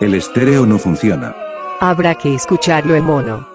El estéreo no funciona. Habrá que escucharlo en mono.